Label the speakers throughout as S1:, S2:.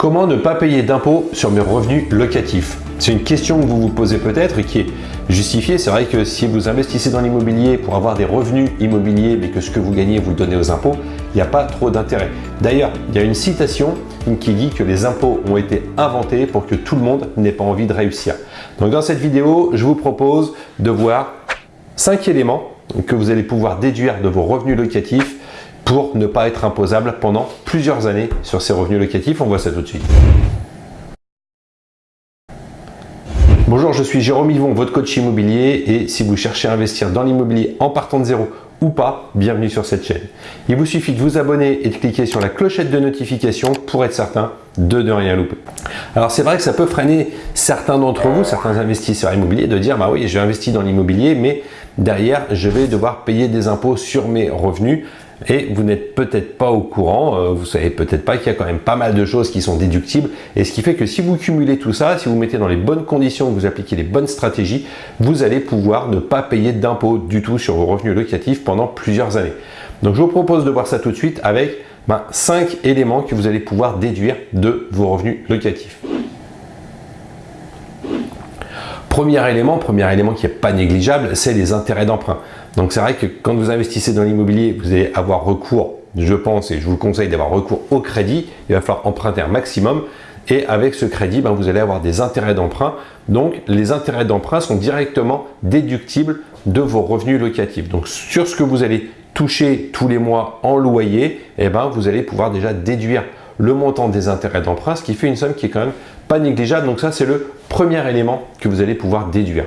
S1: Comment ne pas payer d'impôts sur mes revenus locatifs? C'est une question que vous vous posez peut-être et qui est justifiée. C'est vrai que si vous investissez dans l'immobilier pour avoir des revenus immobiliers mais que ce que vous gagnez vous le donnez aux impôts, il n'y a pas trop d'intérêt. D'ailleurs, il y a une citation qui dit que les impôts ont été inventés pour que tout le monde n'ait pas envie de réussir. Donc dans cette vidéo, je vous propose de voir cinq éléments que vous allez pouvoir déduire de vos revenus locatifs pour ne pas être imposable pendant plusieurs années sur ces revenus locatifs. On voit ça tout de suite. Bonjour, je suis Jérôme Yvon, votre coach immobilier et si vous cherchez à investir dans l'immobilier en partant de zéro ou pas, bienvenue sur cette chaîne. Il vous suffit de vous abonner et de cliquer sur la clochette de notification pour être certain de ne rien louper. Alors c'est vrai que ça peut freiner certains d'entre vous, certains investisseurs immobiliers, de dire bah oui, j'ai investi dans l'immobilier, mais derrière, je vais devoir payer des impôts sur mes revenus et vous n'êtes peut-être pas au courant, euh, vous savez peut-être pas qu'il y a quand même pas mal de choses qui sont déductibles et ce qui fait que si vous cumulez tout ça, si vous mettez dans les bonnes conditions, vous appliquez les bonnes stratégies, vous allez pouvoir ne pas payer d'impôts du tout sur vos revenus locatifs pendant plusieurs années. Donc je vous propose de voir ça tout de suite avec 5 ben, éléments que vous allez pouvoir déduire de vos revenus locatifs. Premier élément, premier élément qui n'est pas négligeable, c'est les intérêts d'emprunt. Donc c'est vrai que quand vous investissez dans l'immobilier, vous allez avoir recours, je pense, et je vous conseille d'avoir recours au crédit. Il va falloir emprunter un maximum. Et avec ce crédit, ben, vous allez avoir des intérêts d'emprunt. Donc les intérêts d'emprunt sont directement déductibles de vos revenus locatifs. Donc sur ce que vous allez toucher tous les mois en loyer, eh ben, vous allez pouvoir déjà déduire le montant des intérêts d'emprunt, ce qui fait une somme qui est quand même pas négligeable. Donc ça, c'est le premier élément que vous allez pouvoir déduire.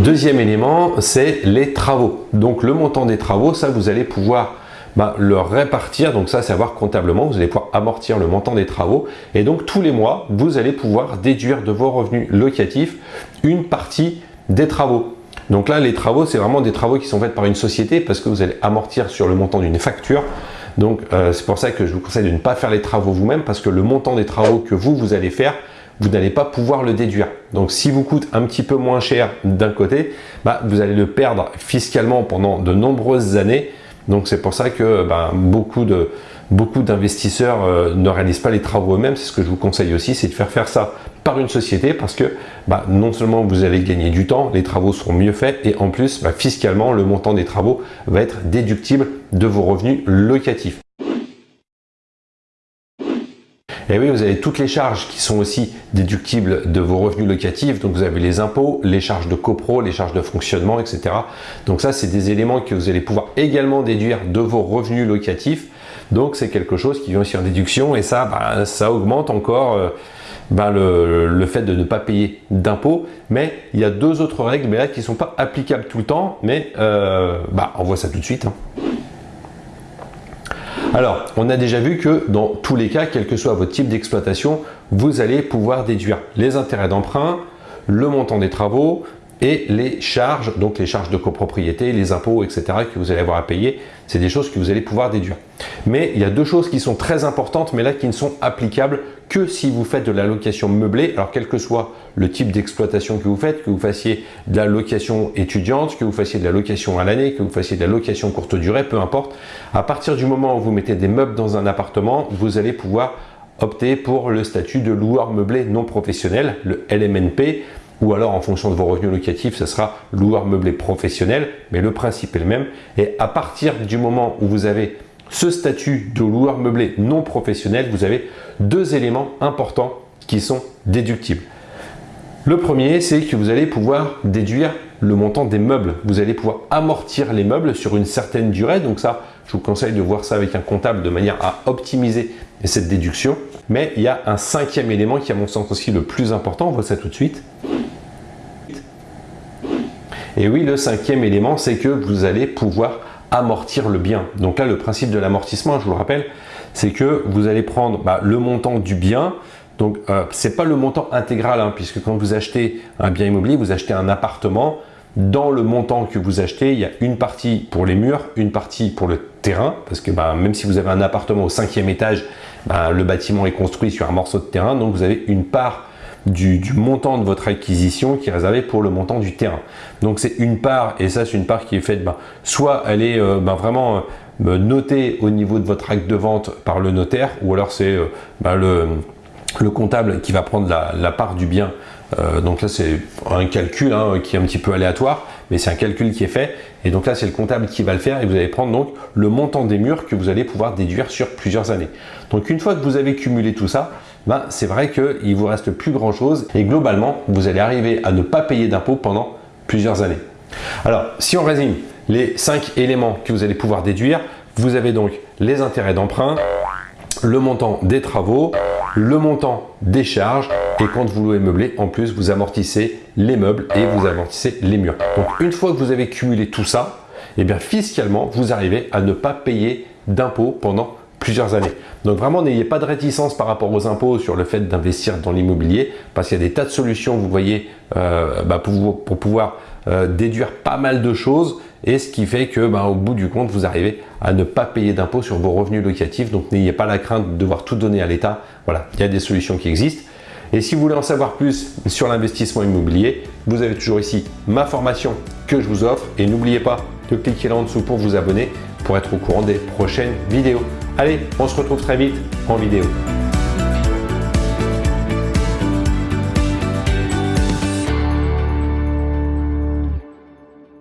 S1: Deuxième élément, c'est les travaux. Donc le montant des travaux, ça vous allez pouvoir bah, le répartir. Donc ça, c'est à voir comptablement. Vous allez pouvoir amortir le montant des travaux. Et donc tous les mois, vous allez pouvoir déduire de vos revenus locatifs une partie des travaux. Donc là, les travaux, c'est vraiment des travaux qui sont faits par une société parce que vous allez amortir sur le montant d'une facture. Donc, euh, c'est pour ça que je vous conseille de ne pas faire les travaux vous-même parce que le montant des travaux que vous, vous allez faire, vous n'allez pas pouvoir le déduire. Donc, si vous coûte un petit peu moins cher d'un côté, bah, vous allez le perdre fiscalement pendant de nombreuses années. Donc, c'est pour ça que bah, beaucoup d'investisseurs euh, ne réalisent pas les travaux eux-mêmes. C'est ce que je vous conseille aussi, c'est de faire faire ça par une société parce que bah, non seulement vous allez gagner du temps, les travaux seront mieux faits et en plus, bah, fiscalement, le montant des travaux va être déductible de vos revenus locatifs. Et oui, vous avez toutes les charges qui sont aussi déductibles de vos revenus locatifs. Donc, vous avez les impôts, les charges de copro, les charges de fonctionnement, etc. Donc, ça, c'est des éléments que vous allez pouvoir également déduire de vos revenus locatifs. Donc, c'est quelque chose qui vient aussi en déduction et ça, bah, ça augmente encore euh, bah, le, fait de ne pas payer d'impôts. Mais il y a deux autres règles, mais là, qui ne sont pas applicables tout le temps. Mais euh, bah, on voit ça tout de suite. Hein. Alors, on a déjà vu que dans tous les cas, quel que soit votre type d'exploitation, vous allez pouvoir déduire les intérêts d'emprunt, le montant des travaux, et les charges, donc les charges de copropriété, les impôts, etc. que vous allez avoir à payer, c'est des choses que vous allez pouvoir déduire. Mais il y a deux choses qui sont très importantes, mais là qui ne sont applicables que si vous faites de la location meublée. Alors quel que soit le type d'exploitation que vous faites, que vous fassiez de la location étudiante, que vous fassiez de la location à l'année, que vous fassiez de la location courte durée, peu importe. À partir du moment où vous mettez des meubles dans un appartement, vous allez pouvoir opter pour le statut de loueur meublé non professionnel, le LMNP ou alors en fonction de vos revenus locatifs, ce sera loueur meublé professionnel, mais le principe est le même. Et à partir du moment où vous avez ce statut de loueur meublé non professionnel, vous avez deux éléments importants qui sont déductibles. Le premier, c'est que vous allez pouvoir déduire le montant des meubles. Vous allez pouvoir amortir les meubles sur une certaine durée. Donc ça, je vous conseille de voir ça avec un comptable de manière à optimiser cette déduction. Mais il y a un cinquième élément qui, à mon sens aussi, le plus important. On voit ça tout de suite. Et oui, le cinquième élément, c'est que vous allez pouvoir amortir le bien. Donc là, le principe de l'amortissement, je vous le rappelle, c'est que vous allez prendre bah, le montant du bien. Donc, euh, ce n'est pas le montant intégral, hein, puisque quand vous achetez un bien immobilier, vous achetez un appartement. Dans le montant que vous achetez, il y a une partie pour les murs, une partie pour le terrain, parce que bah, même si vous avez un appartement au cinquième étage, bah, le bâtiment est construit sur un morceau de terrain, donc vous avez une part du, montant de votre acquisition qui est réservé pour le montant du terrain. Donc c'est une part, et ça c'est une part qui est faite, ben, soit elle est euh, ben, vraiment noté au niveau de votre acte de vente par le notaire ou alors c'est bah, le, comptable qui va prendre la, part du bien. donc là, c'est un calcul hein, qui est un petit peu aléatoire, mais c'est un calcul qui est fait. Et donc là, c'est le comptable qui va le faire et vous allez prendre donc le montant des murs que vous allez pouvoir déduire sur plusieurs années. Donc une fois que vous avez cumulé tout ça, ben, c'est vrai qu'il vous reste plus grand chose et globalement, vous allez arriver à ne pas payer d'impôts pendant plusieurs années. Alors, si on résume les cinq éléments que vous allez pouvoir déduire, vous avez donc les intérêts d'emprunt, le montant des travaux, le montant des charges et quand vous louez meublé, en plus, vous amortissez les meubles et vous amortissez les murs. Donc, une fois que vous avez cumulé tout ça, eh bien fiscalement, vous arrivez à ne pas payer d'impôts pendant plusieurs années. Donc vraiment, n'ayez pas de réticence par rapport aux impôts sur le fait d'investir dans l'immobilier parce qu'il y a des tas de solutions, vous voyez, euh, bah, pour, pouvoir euh, déduire pas mal de choses et ce qui fait que bah, au bout du compte, vous arrivez à ne pas payer d'impôts sur vos revenus locatifs. Donc n'ayez pas la crainte de devoir tout donner à l'État. Voilà, il y a des solutions qui existent. Et si vous voulez en savoir plus sur l'investissement immobilier, vous avez toujours ici ma formation que je vous offre. Et n'oubliez pas de cliquer là en dessous pour vous abonner pour être au courant des prochaines vidéos. Allez, on se retrouve très vite en vidéo.